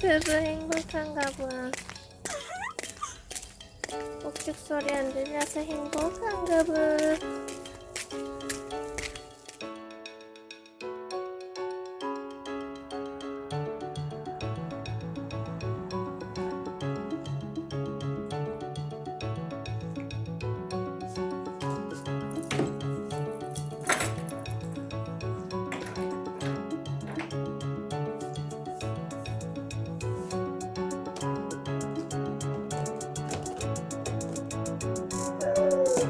그브 행복한가 봐. 꼭죽 소리 안 들려서 행복한가 봐.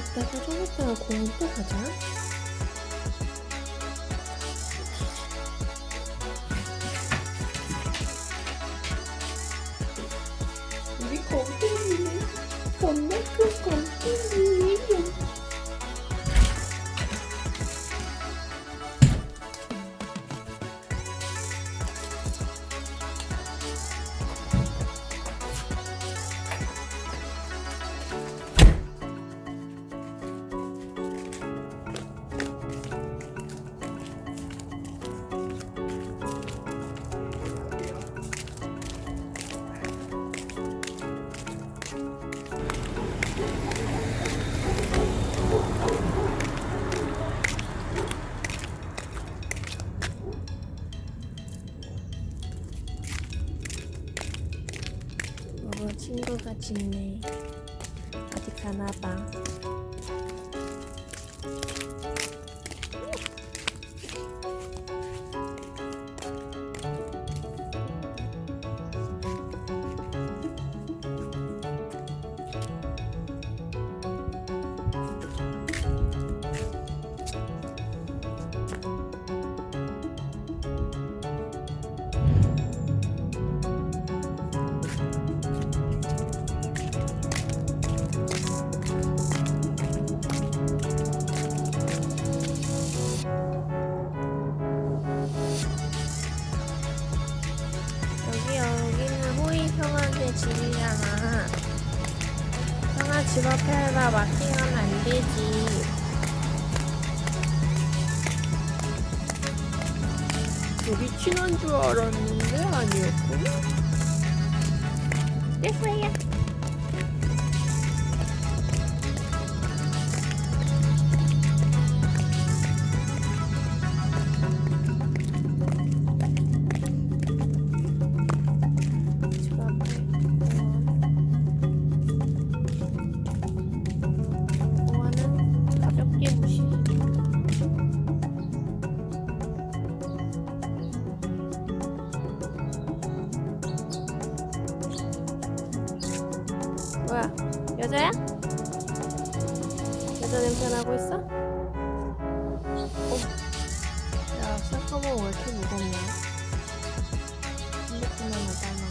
갔다가 좀 이따가 공원 또 가자. 짖네. 어디 가나 봐. 집이잖아. 평화 집 앞에다 마킹하면 안 되지. 우리 친한 줄 알았는데 아니었군. 됐어요. 뭐야? 여자야? 여자 냄새 나고 있어? 어. 야, 쌀꺼먹 왜 이렇게 무겁냐? 핸드폰 하나 따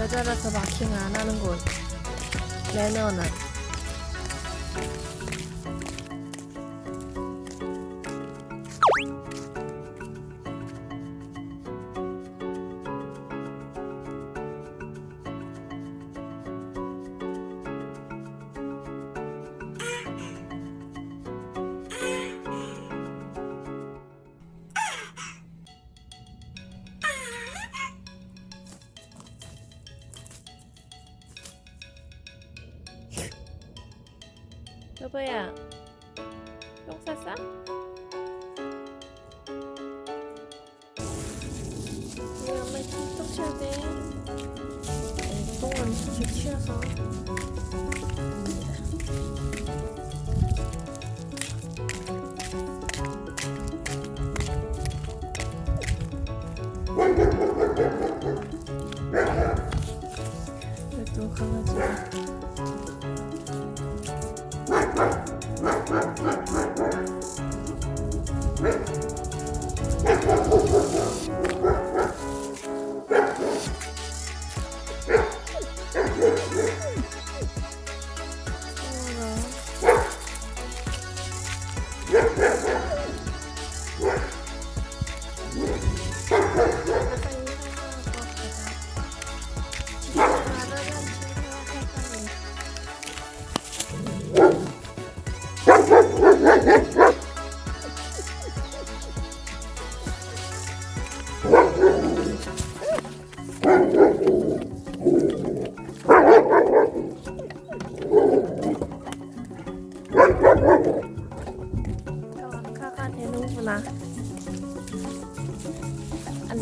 여자라서 마킹 안 하는군. 매너는. 여보야. 똥 쌌어? 우리 엄마 똥 치워야 돼. 똥은 사실 치워서. 강아지가 Ha ha ha ha!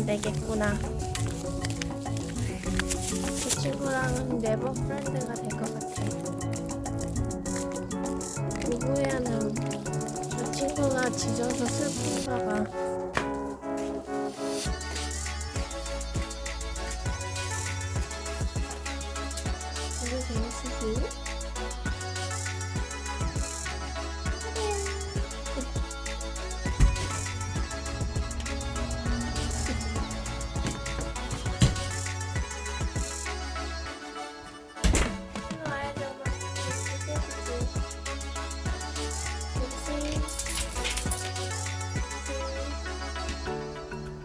되겠구나. 그 친구랑은 네버 프렌드가 될 것 같아. 누구야는 저 친구가 짖어서 슬픈가 봐.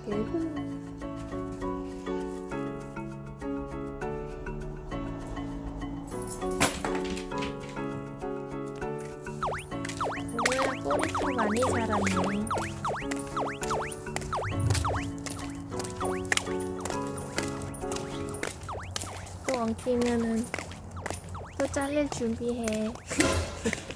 오늘 꼬리도 많이 자랐네. 또 엉키면은 또 잘릴 준비해.